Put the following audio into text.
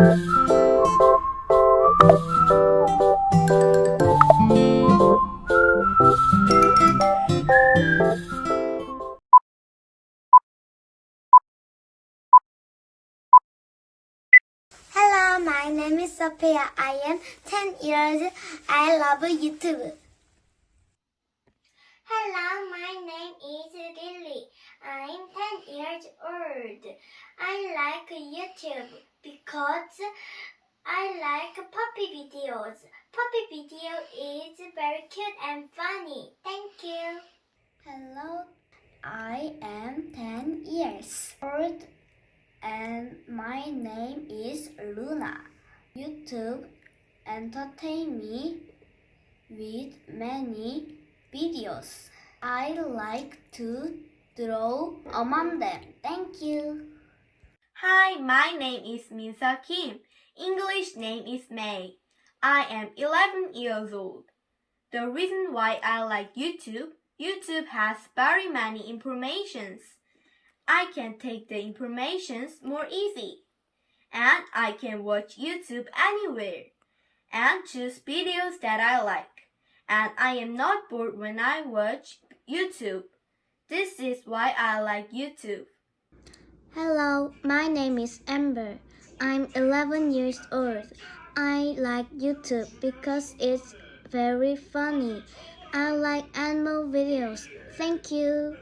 Hello, my name is Sophia. I am 10 years old. I love YouTube. Hello, my name is Lily. I'm 10 years I like YouTube because I like puppy videos. Puppy video is very cute and funny. Thank you. Hello, I am 10 years old and my name is Luna. YouTube entertain me with many videos. I like to draw among them. Thank you. Hi, my name is Minsa Kim. English name is May. I am 11 years old. The reason why I like YouTube, YouTube has very many informations. I can take the informations more easy. And I can watch YouTube anywhere and choose videos that I like. And I am not bored when I watch YouTube. This is why I like YouTube. Hello, my name is Amber. I'm 11 years old. I like YouTube because it's very funny. I like animal videos. Thank you.